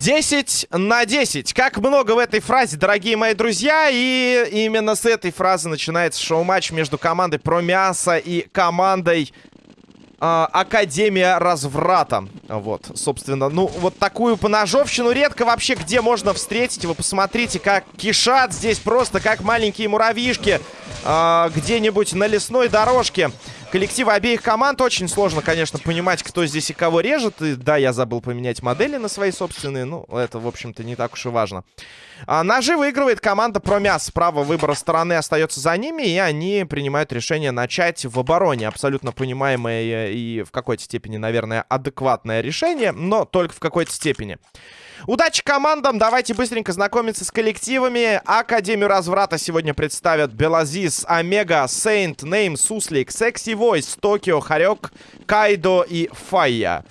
Десять на 10. Как много в этой фразе, дорогие мои друзья. И именно с этой фразы начинается шоу-матч между командой Про Мясо и командой Академия Разврата. Вот, собственно, ну, вот такую поножовщину редко вообще где можно встретить. Вы посмотрите, как кишат здесь просто, как маленькие муравьишки э, где-нибудь на лесной дорожке коллективы обеих команд. Очень сложно, конечно, понимать, кто здесь и кого режет. И да, я забыл поменять модели на свои собственные. Ну, это, в общем-то, не так уж и важно. А, ножи выигрывает команда Промяс. Право выбора стороны остается за ними. И они принимают решение начать в обороне. Абсолютно понимаемое и в какой-то степени, наверное, адекватное решение. Но только в какой-то степени. Удачи командам. Давайте быстренько знакомиться с коллективами. Академию разврата сегодня представят Белазис, Омега, Сейнт, Нейм, Суслик, Секси Войс, Токио, Харек, Кайдо и Файя.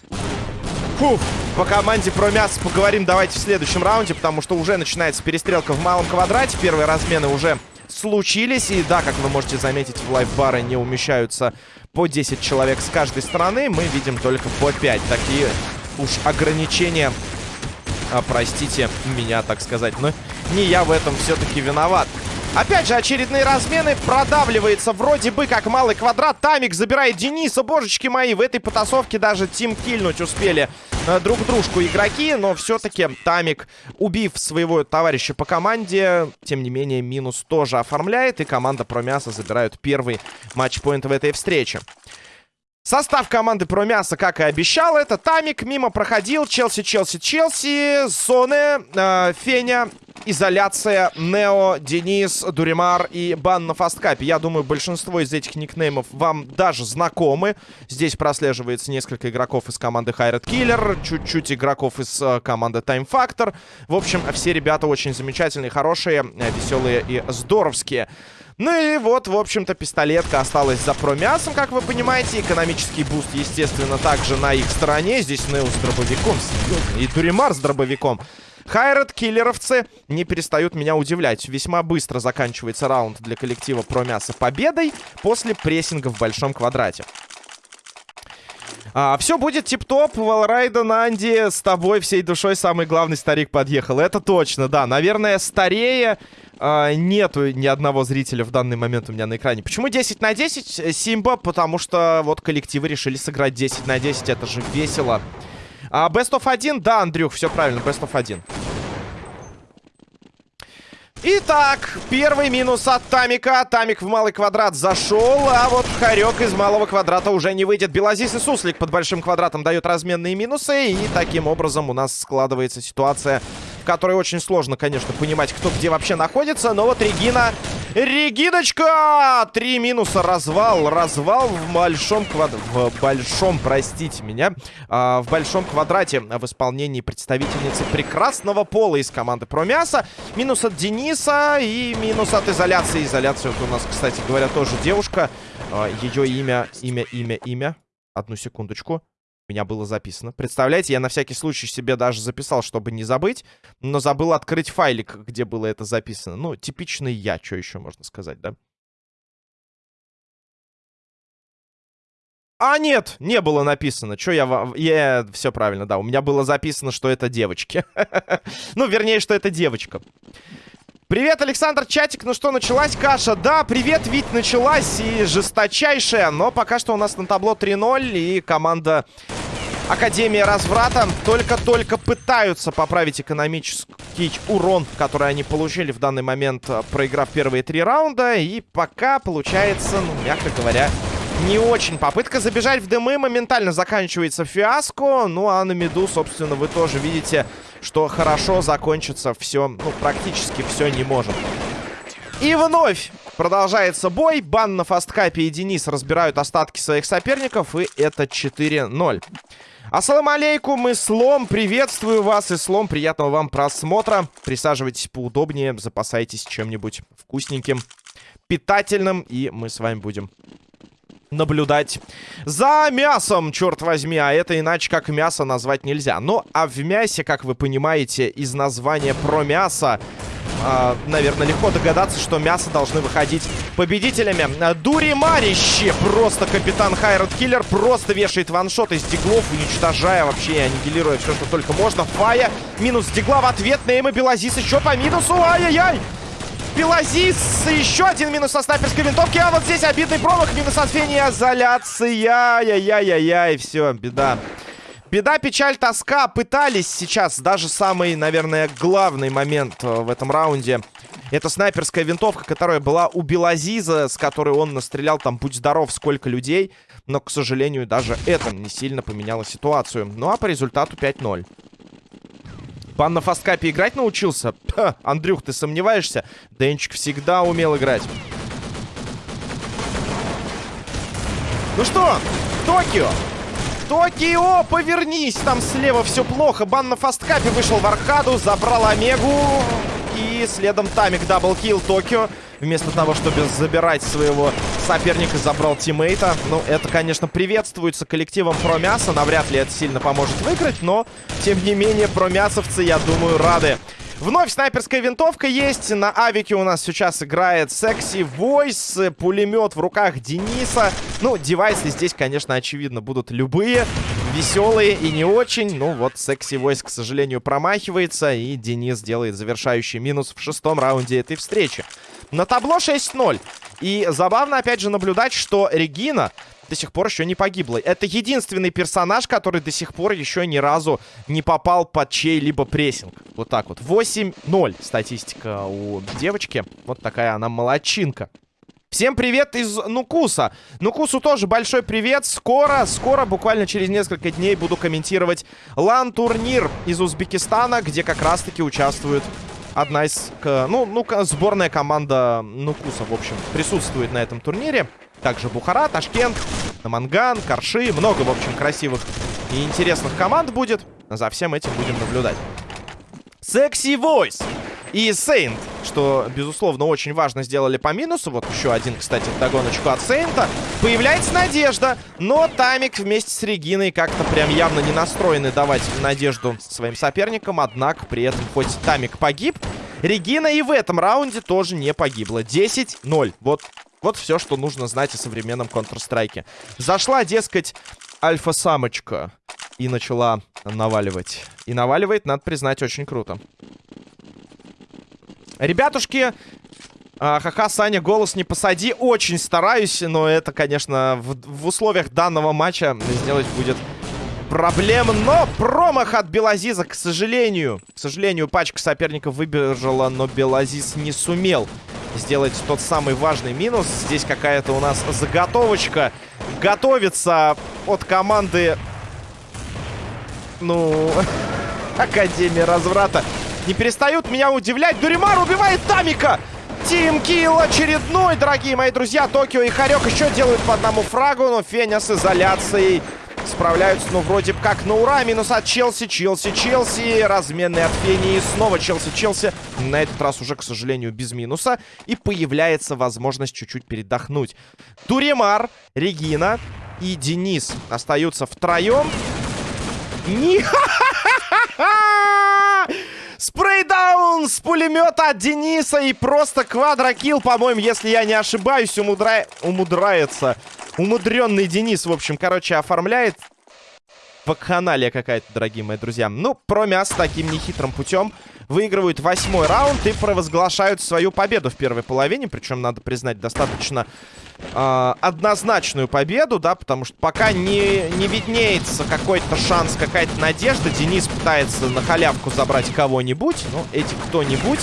Фуф, по команде про мясо поговорим давайте в следующем раунде, потому что уже начинается перестрелка в малом квадрате. Первые размены уже случились. И да, как вы можете заметить, в лайфбары не умещаются по 10 человек с каждой стороны. Мы видим только по 5. Такие уж ограничения а, простите меня, так сказать. Но не я в этом все-таки виноват. Опять же, очередные размены. Продавливается вроде бы как малый квадрат. Тамик забирает Дениса. Божечки мои, в этой потасовке даже тим кильнуть успели э, друг дружку игроки. Но все-таки Тамик, убив своего товарища по команде, тем не менее, минус тоже оформляет. И команда Промяса забирают первый матчпоинт в этой встрече. Состав команды про мясо, как и обещал, это Тамик, мимо проходил, Челси, Челси, Челси, Зоны, э, Феня, Изоляция, Нео, Денис, Дуримар и Бан на фасткапе. Я думаю, большинство из этих никнеймов вам даже знакомы. Здесь прослеживается несколько игроков из команды Hired Killer, чуть-чуть игроков из э, команды Time Factor. В общем, все ребята очень замечательные, хорошие, э, веселые и здоровские. Ну и вот, в общем-то, пистолетка осталась за промясом, как вы понимаете. Экономический буст, естественно, также на их стороне. Здесь Нео с дробовиком, и Дуримар с дробовиком. Hired Killer овцы не перестают меня удивлять. Весьма быстро заканчивается раунд для коллектива Промяса победой после прессинга в большом квадрате. А, все будет тип-топ. Валрайда, Нанди, с тобой всей душой самый главный старик подъехал. Это точно, да. Наверное, старее а, нету ни одного зрителя в данный момент у меня на экране. Почему 10 на 10? Э, Симба, потому что вот коллективы решили сыграть 10 на 10. Это же весело. А, Best of 1? Да, Андрюх, все правильно. Best of 1. Итак, первый минус от Тамика. Тамик в малый квадрат зашел, а вот Харек из малого квадрата уже не выйдет. Белазис и Суслик под большим квадратом дают разменные минусы. И таким образом у нас складывается ситуация в которой очень сложно, конечно, понимать, кто где вообще находится. Но вот Регина... Региночка! Три минуса, развал. Развал в большом квадрате... В большом, простите меня. А, в большом квадрате в исполнении представительницы прекрасного пола из команды Промяса. Минус от Дениса и минус от изоляции. Изоляция вот у нас, кстати говоря, тоже девушка. А, ее имя, имя, имя, имя. Одну секундочку меня было записано. Представляете, я на всякий случай себе даже записал, чтобы не забыть, но забыл открыть файлик, где было это записано. Ну, типичный я, что еще можно сказать, да? А, нет, не было написано. Что я... Я... Все правильно, да. У меня было записано, что это девочки. ну, вернее, что это девочка. Привет, Александр Чатик. Ну что, началась каша? Да, привет, ведь началась и жесточайшая. Но пока что у нас на табло 3-0. И команда Академия Разврата только-только пытаются поправить экономический урон, который они получили в данный момент, э, проиграв первые три раунда. И пока получается, ну, мягко говоря, не очень. Попытка забежать в дымы моментально заканчивается фиаско. Ну, а на миду, собственно, вы тоже видите, что хорошо закончится все, ну, практически все не может. И вновь продолжается бой. Бан на фасткапе и Денис разбирают остатки своих соперников. И это 4-0. Ассаламу алейкум, и Слом, приветствую вас, и Слом, приятного вам просмотра. Присаживайтесь поудобнее, запасайтесь чем-нибудь вкусненьким, питательным, и мы с вами будем наблюдать за мясом, черт возьми. А это иначе как мясо назвать нельзя. Ну, а в мясе, как вы понимаете, из названия про мясо э, наверное, легко догадаться, что мясо должны выходить победителями. Дури Марищи, просто капитан Хайрат Киллер, просто вешает ваншот из диглов, уничтожая вообще аннигилируя все, что только можно. Фая, минус дигла в ответ, Нейма Белазис еще по минусу, ай-яй-яй! Белазис, еще один минус со снайперской винтовки, а вот здесь обидный промах, минус от Фени, изоляция, яй-яй-яй, все, беда. Беда, печаль, тоска. Пытались сейчас даже самый, наверное, главный момент э, в этом раунде. Это снайперская винтовка, которая была у Белазиза, с которой он настрелял там, будь здоров, сколько людей. Но, к сожалению, даже это не сильно поменяло ситуацию. Ну а по результату 5-0. Пан на фасткапе играть научился? Ха, Андрюх, ты сомневаешься? Денчик всегда умел играть. Ну что, Токио Токио, повернись! Там слева все плохо. Бан на фасткапе вышел в аркаду, забрал Омегу. И следом Тамик double kill Токио. Вместо того, чтобы забирать своего соперника, забрал тиммейта. Ну, это, конечно, приветствуется коллективом Промяса. Навряд ли это сильно поможет выиграть, но, тем не менее, промясовцы, я думаю, рады. Вновь снайперская винтовка есть. На авике у нас сейчас играет Sexy Voice. Пулемет в руках Дениса. Ну, девайсы здесь, конечно, очевидно, будут любые. Веселые и не очень. Ну, вот Sexy Voice, к сожалению, промахивается. И Денис делает завершающий минус в шестом раунде этой встречи. На табло 6-0. И забавно, опять же, наблюдать, что Регина до сих пор еще не погибла. Это единственный персонаж, который до сих пор еще ни разу не попал под чей-либо прессинг. Вот так вот. 8-0 статистика у девочки. Вот такая она молодчинка. Всем привет из Нукуса. Нукусу тоже большой привет. Скоро, скоро, буквально через несколько дней буду комментировать лан-турнир из Узбекистана, где как раз-таки участвуют одна из... Ну, ну, сборная команда Нукуса, в общем, присутствует на этом турнире. Также Бухара, Ташкент, Наманган, Карши. Много, в общем, красивых и интересных команд будет. За всем этим будем наблюдать. Секси Voice и Сейнт, что, безусловно, очень важно сделали по минусу. Вот еще один, кстати, догоночку от Сейнта. Появляется надежда, но Тамик вместе с Региной как-то прям явно не настроены давать надежду своим соперникам. Однако, при этом, хоть Тамик погиб, Регина и в этом раунде тоже не погибла. 10-0. Вот вот все, что нужно знать о современном Counter-Strike. Зашла, дескать, альфа-самочка и начала наваливать. И наваливает, надо признать, очень круто. Ребятушки, а, ха-ха, Саня, голос не посади. Очень стараюсь, но это, конечно, в, в условиях данного матча сделать будет проблем. Но промах от Белазиза, к сожалению. К сожалению, пачка соперников выбежала, но Белазиз не сумел сделать тот самый важный минус. Здесь какая-то у нас заготовочка готовится от команды... Ну... Академия разврата. Не перестают меня удивлять. Дуримар убивает Тамика! Тим Килл очередной, дорогие мои друзья. Токио и Харек еще делают по одному фрагу, но Феня с изоляцией справляются, ну, вроде как на ура. Минус от Челси, Челси, Челси. Разменный от Фении. Снова Челси, Челси. На этот раз уже, к сожалению, без минуса. И появляется возможность чуть-чуть передохнуть. Туремар, Регина и Денис остаются втроем. Не... Спрейдаун с пулемета от Дениса и просто квадрокилл, по-моему, если я не ошибаюсь, умудра... умудряется Умудренный Денис, в общем, короче, оформляет. Вакханалия какая-то, дорогие мои друзья. Ну, Промяс таким нехитрым путем выигрывают восьмой раунд и провозглашают свою победу в первой половине. Причем, надо признать, достаточно э, однозначную победу, да, потому что пока не, не виднеется какой-то шанс, какая-то надежда. Денис пытается на халявку забрать кого-нибудь. Ну, эти кто-нибудь.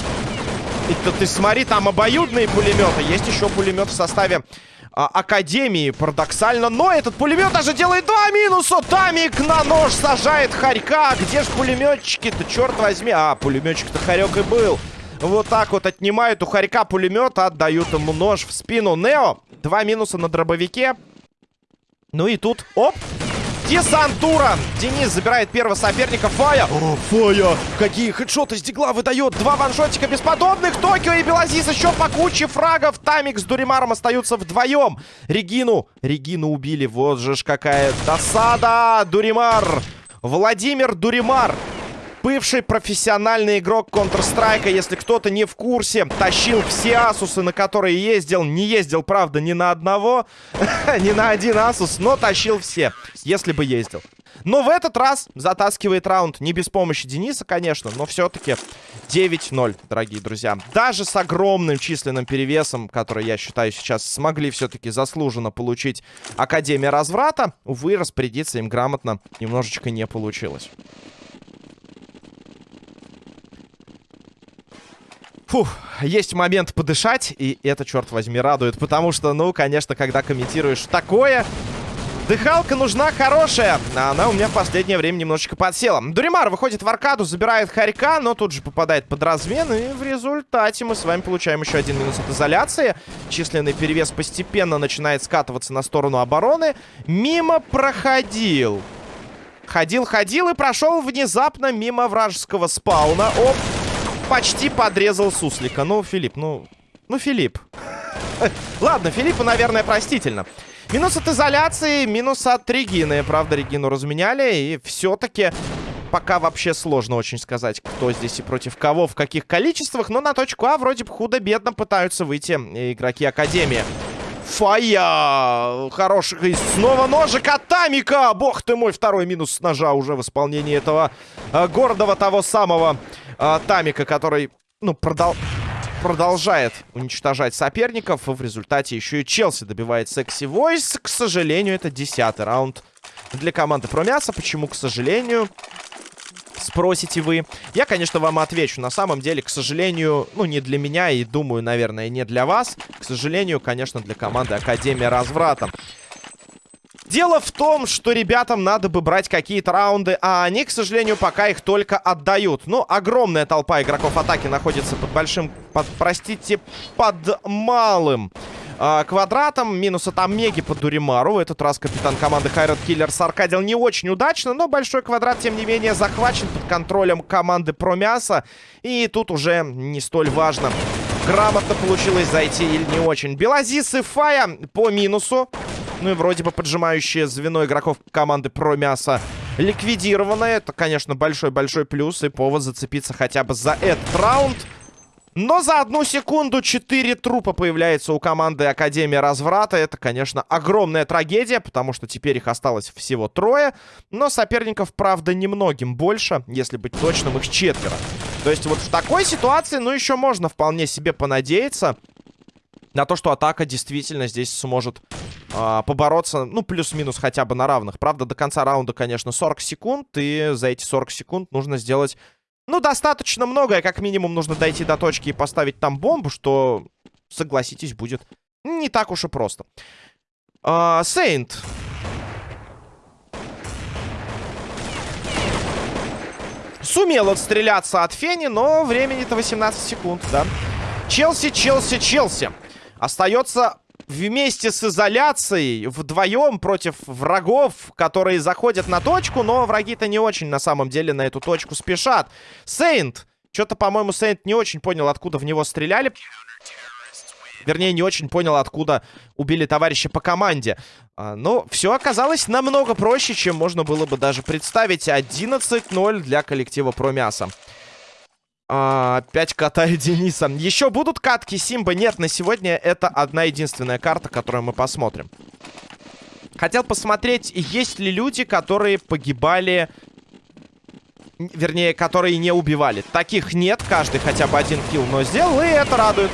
Это ты смотри, там обоюдные пулеметы. Есть еще пулемет в составе а, Академии, парадоксально. Но этот пулемет даже делает два минуса. Тамик на нож сажает Харька. Где же пулеметчики-то, черт возьми? А, пулеметчик-то Харек и был. Вот так вот отнимают у Харька пулемет, отдают ему нож в спину. Нео, два минуса на дробовике. Ну и тут, оп, Десантура. Денис забирает первого соперника. Фая. О, Фая. Какие хедшоты с дигла выдает. Два ваншотика бесподобных. Токио и Белазис еще по куче фрагов. Тамик с Дуримаром остаются вдвоем. Регину. Регину убили. Вот же ж какая досада. Дуримар. Владимир Дуримар бывший профессиональный игрок Counter-Strike. Если кто-то не в курсе, тащил все Асусы, на которые ездил. Не ездил, правда, ни на одного, ни на один Асус, но тащил все, если бы ездил. Но в этот раз затаскивает раунд. Не без помощи Дениса, конечно, но все-таки 9-0, дорогие друзья. Даже с огромным численным перевесом, который, я считаю, сейчас смогли все-таки заслуженно получить Академия Разврата, увы, распорядиться им грамотно немножечко не получилось. Фух, есть момент подышать, и это, черт возьми, радует. Потому что, ну, конечно, когда комментируешь такое, Дыхалка нужна хорошая. А она у меня в последнее время немножечко подсела. Дуримар выходит в аркаду, забирает Харька, но тут же попадает под размен. И в результате мы с вами получаем еще один минус от изоляции. Численный перевес постепенно начинает скатываться на сторону обороны. Мимо проходил. Ходил-ходил и прошел внезапно мимо вражеского спауна. Оп, почти подрезал суслика. Ну, Филипп, ну... Ну, Филипп. Ладно, Филиппу, наверное, простительно. Минус от изоляции, минус от Регины. Правда, Регину разменяли. И все-таки пока вообще сложно очень сказать, кто здесь и против кого, в каких количествах. Но на точку А вроде бы худо-бедно пытаются выйти игроки Академии. Фая! Хороший. И снова ножик от Тамика! Бог ты мой, второй минус ножа уже в исполнении этого э, гордого того самого э, Тамика, который, ну, продал продолжает уничтожать соперников. В результате еще и Челси добивает Секси Войс. К сожалению, это десятый раунд для команды Промяса. Почему, к сожалению, спросите вы? Я, конечно, вам отвечу. На самом деле, к сожалению, ну, не для меня и, думаю, наверное, не для вас. К сожалению, конечно, для команды Академия Разврата. Дело в том, что ребятам надо бы брать какие-то раунды, а они, к сожалению, пока их только отдают. Ну, огромная толпа игроков атаки находится под большим, под, простите, под малым э, квадратом. Минус от Омеги под Дуримару. В этот раз капитан команды Хайрат Киллер саркадил не очень удачно, но большой квадрат, тем не менее, захвачен под контролем команды Промяса. И тут уже не столь важно, грамотно получилось зайти или не очень. Белазис и Фая по минусу. Ну и вроде бы поджимающее звено игроков команды про мясо ликвидировано. Это, конечно, большой-большой плюс и повод зацепиться хотя бы за этот раунд. Но за одну секунду 4 трупа появляется у команды Академия Разврата. Это, конечно, огромная трагедия, потому что теперь их осталось всего трое. Но соперников, правда, немногим больше. Если быть точным, их четверо. То есть вот в такой ситуации, ну, еще можно вполне себе понадеяться на то, что атака действительно здесь сможет э, побороться, ну, плюс-минус хотя бы на равных. Правда, до конца раунда, конечно, 40 секунд, и за эти 40 секунд нужно сделать, ну, достаточно многое. Как минимум нужно дойти до точки и поставить там бомбу, что, согласитесь, будет не так уж и просто. Сейнт. Uh, Сумел отстреляться от Фени, но времени-то 18 секунд, да. Челси, Челси, Челси. Остается вместе с изоляцией вдвоем против врагов, которые заходят на точку, но враги-то не очень на самом деле на эту точку спешат. Сейнт. Что-то, по-моему, Сейнт не очень понял, откуда в него стреляли. Вернее, не очень понял, откуда убили товарища по команде. А, но все оказалось намного проще, чем можно было бы даже представить. 11-0 для коллектива Промяса. А, опять катаю Дениса. Еще будут катки Симба? Нет, на сегодня это одна единственная карта, которую мы посмотрим. Хотел посмотреть, есть ли люди, которые погибали... Вернее, которые не убивали. Таких нет, каждый хотя бы один килл, но сделал, и это радует.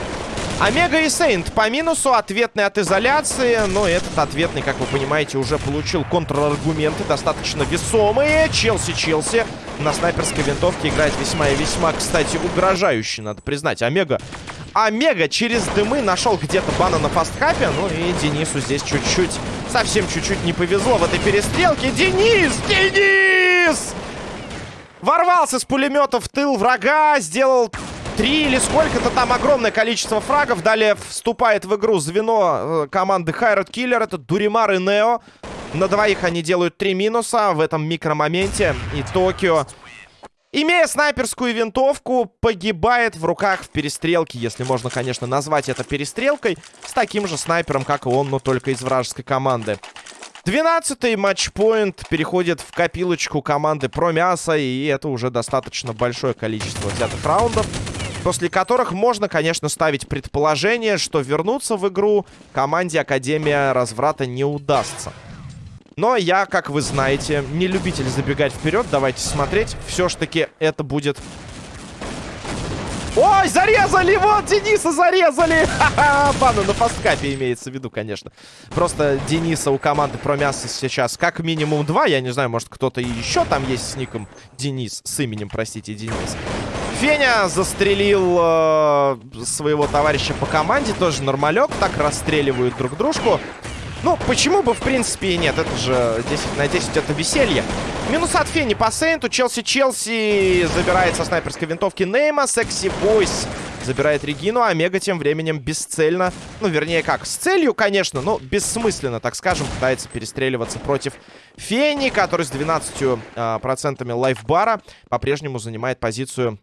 Омега и Сейнт по минусу, ответный от изоляции. Но этот ответный, как вы понимаете, уже получил контраргументы достаточно весомые. Челси-Челси на снайперской винтовке играет весьма и весьма, кстати, угрожающе, надо признать. Омега Омега через дымы нашел где-то бана на фастхапе. Ну и Денису здесь чуть-чуть, совсем чуть-чуть не повезло в этой перестрелке. Денис! Денис! Ворвался с пулемета в тыл врага, сделал Три или сколько-то там огромное количество фрагов. Далее вступает в игру звено э, команды Хайрат Киллер. Это Дуримар и Нео. На двоих они делают три минуса в этом микромоменте. И Токио, имея снайперскую винтовку, погибает в руках в перестрелке. Если можно, конечно, назвать это перестрелкой. С таким же снайпером, как и он, но только из вражеской команды. 12-й матчпоинт переходит в копилочку команды Промяса, и это уже достаточно большое количество взятых раундов, после которых можно, конечно, ставить предположение, что вернуться в игру команде Академия Разврата не удастся. Но я, как вы знаете, не любитель забегать вперед. Давайте смотреть. Все ж таки это будет Ой, зарезали! Вот, Дениса зарезали! Ха-ха! Бана на фасткапе имеется в виду, конечно. Просто Дениса у команды про мясо сейчас как минимум два. Я не знаю, может кто-то еще там есть с ником Денис. С именем, простите, Денис. Феня застрелил э, своего товарища по команде. Тоже нормалек. Так расстреливают друг дружку. Ну, почему бы, в принципе, и нет? Это же 10 на 10 это веселье. Минус от Фени по Сейнту. Челси-Челси забирает со снайперской винтовки Нейма. Секси Бойс забирает Регину. Омега тем временем бесцельно, ну, вернее, как, с целью, конечно, но бессмысленно, так скажем, пытается перестреливаться против Фени, который с 12% э, процентами лайфбара по-прежнему занимает позицию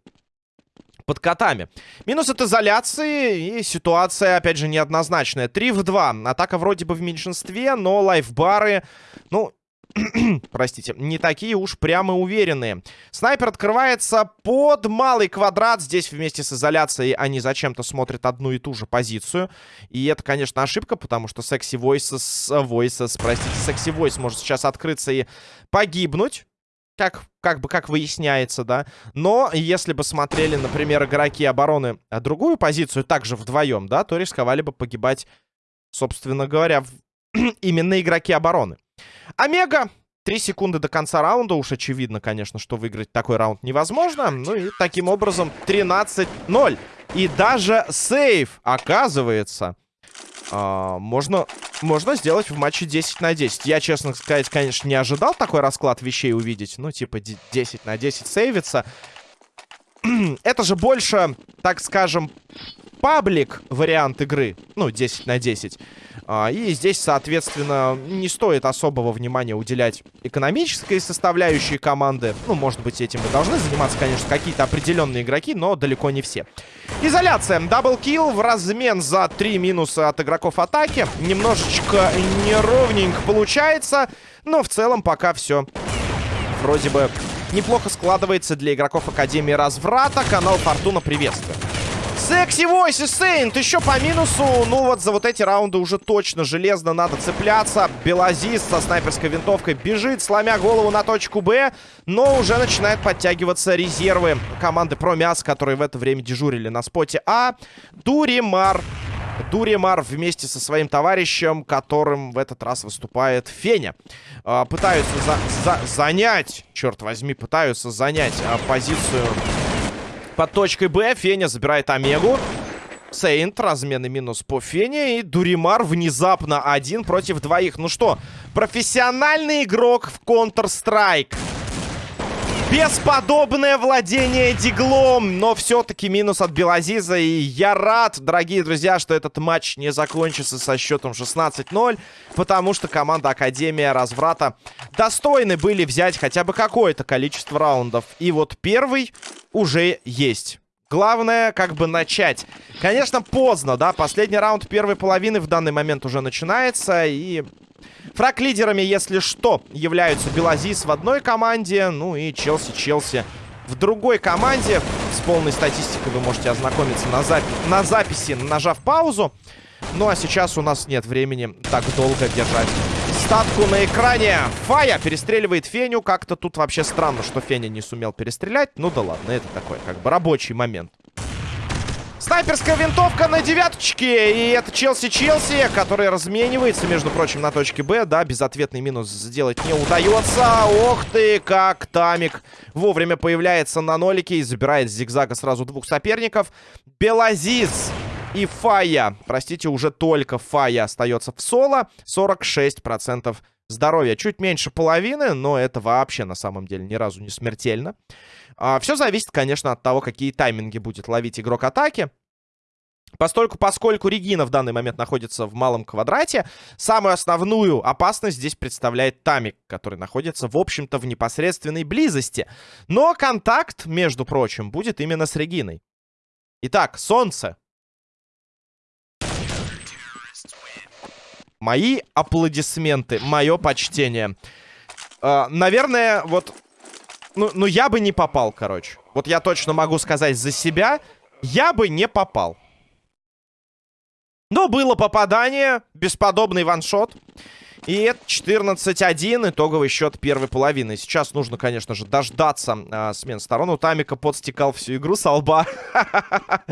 под котами. Минус от изоляции и ситуация, опять же, неоднозначная. 3 в 2. Атака вроде бы в меньшинстве, но лайфбары, ну, простите, не такие уж прямо уверенные. Снайпер открывается под малый квадрат. Здесь вместе с изоляцией они зачем-то смотрят одну и ту же позицию. И это, конечно, ошибка, потому что секси Voices, Voices, простите, секси Voice может сейчас открыться и погибнуть как, как бы, как выясняется, да. Но если бы смотрели, например, игроки обороны а другую позицию, также вдвоем, да, то рисковали бы погибать, собственно говоря, в... именно игроки обороны. Омега. Три секунды до конца раунда. Уж очевидно, конечно, что выиграть такой раунд невозможно. Ну и таким образом 13-0. И даже сейв, оказывается, а, можно, можно сделать в матче 10 на 10. Я, честно сказать, конечно, не ожидал такой расклад вещей увидеть. Ну, типа 10 на 10 сейвится. Это же больше, так скажем, паблик вариант игры. Ну, 10 на 10. А, и здесь, соответственно, не стоит особого внимания уделять экономической составляющей команды. Ну, может быть, этим и должны заниматься, конечно, какие-то определенные игроки, но далеко не все. Изоляция. Даблкил в размен за три минуса от игроков атаки. Немножечко неровненько получается, но в целом пока все вроде бы неплохо складывается для игроков Академии Разврата. Канал Фортуна приветствует. Секси Войс и Сейнт еще по минусу. Ну вот за вот эти раунды уже точно железно надо цепляться. Белазис со снайперской винтовкой бежит, сломя голову на точку Б. Но уже начинают подтягиваться резервы команды Промяс, которые в это время дежурили на споте А. Дуримар. Дуримар вместе со своим товарищем, которым в этот раз выступает Феня. А, пытаются за за занять, черт возьми, пытаются занять а, позицию под точкой Б. Феня забирает Омегу. Сейнт, разменный минус по Фене. И Дуримар внезапно один против двоих. Ну что, профессиональный игрок в Counter-Strike. Бесподобное владение диглом, но все-таки минус от Белазиза. И я рад, дорогие друзья, что этот матч не закончится со счетом 16-0, потому что команда Академия Разврата достойны были взять хотя бы какое-то количество раундов. И вот первый уже есть. Главное, как бы начать. Конечно, поздно, да, последний раунд первой половины в данный момент уже начинается, и Фраг-лидерами, если что, являются Белазис в одной команде, ну и Челси-Челси в другой команде. С полной статистикой вы можете ознакомиться на, запи на записи, нажав паузу. Ну а сейчас у нас нет времени так долго держать статку на экране. Фая перестреливает Феню. Как-то тут вообще странно, что Феня не сумел перестрелять. Ну да ладно, это такой как бы рабочий момент. Снайперская винтовка на девяточке. И это Челси-Челси, который разменивается, между прочим, на точке Б. Да, безответный минус сделать не удается. Ох ты, как Тамик вовремя появляется на нолике и забирает с зигзага сразу двух соперников. Белазиз и Фая. Простите, уже только Фая остается в соло. 46% здоровья. Чуть меньше половины, но это вообще на самом деле ни разу не смертельно. А, все зависит, конечно, от того, какие тайминги будет ловить игрок атаки. Постольку, поскольку Регина в данный момент находится в малом квадрате, самую основную опасность здесь представляет Тамик, который находится, в общем-то, в непосредственной близости. Но контакт, между прочим, будет именно с Региной. Итак, Солнце. Мои аплодисменты, мое почтение. Э, наверное, вот... Ну, ну, я бы не попал, короче. Вот я точно могу сказать за себя. Я бы не попал. Но было попадание. Бесподобный ваншот. И это 14-1, итоговый счет первой половины. Сейчас нужно, конечно же, дождаться а, смен сторон. У Тамика подстекал всю игру со лба.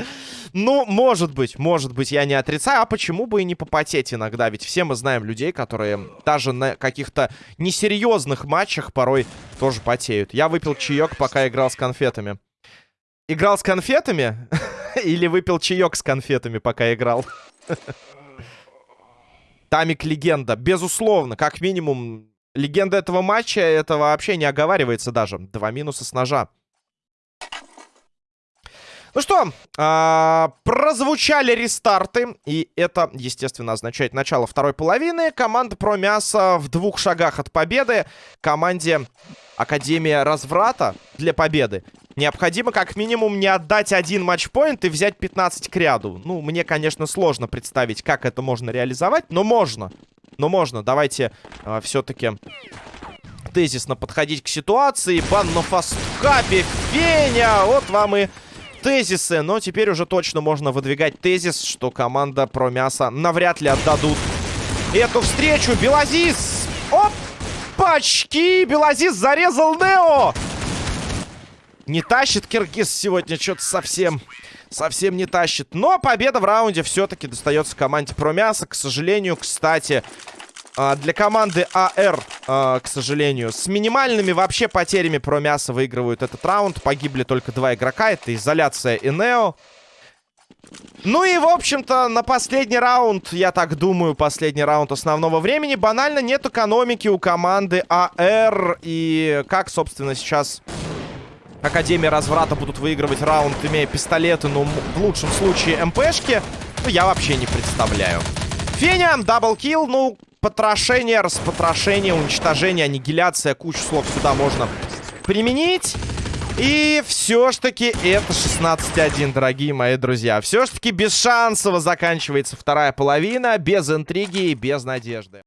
Ну, может быть, может быть, я не отрицаю. А почему бы и не попотеть иногда? Ведь все мы знаем людей, которые даже на каких-то несерьезных матчах порой тоже потеют. Я выпил чаек, пока играл с конфетами. Играл с конфетами? Или выпил чаек с конфетами, пока играл? Тамик легенда. Безусловно, как минимум, легенда этого матча, это вообще не оговаривается даже. Два минуса с ножа. Ну что, э, прозвучали рестарты, и это, естественно, означает начало второй половины. Команда про мясо в двух шагах от победы. Команде Академия Разврата для победы необходимо как минимум не отдать один матчпоинт и взять 15 к ряду. Ну, мне, конечно, сложно представить, как это можно реализовать, но можно. Но можно. Давайте э, все-таки тезисно подходить к ситуации. Бан на фасткапе. Феня! Вот вам и тезисы. Но теперь уже точно можно выдвигать тезис, что команда про мясо навряд ли отдадут эту встречу. Белазис! Оп! Пачки! Белазис зарезал Нео! Не тащит Киргиз сегодня что-то совсем... Совсем не тащит. Но победа в раунде все-таки достается команде Промяса. К сожалению, кстати, а, для команды АР, а, к сожалению, с минимальными вообще потерями Промяса выигрывают этот раунд. Погибли только два игрока. Это изоляция и Нео. Ну и, в общем-то, на последний раунд, я так думаю, последний раунд основного времени, банально нет экономики у команды АР. И как, собственно, сейчас Академия разврата будут выигрывать раунд, имея пистолеты, но в лучшем случае МПшки, ну, я вообще не представляю. Феня, даблкил, ну, потрошение, распотрошение, уничтожение, аннигиляция, кучу слов сюда можно применить. И все ж таки это 16-1, дорогие мои друзья. Все ж таки без шансово заканчивается вторая половина, без интриги и без надежды.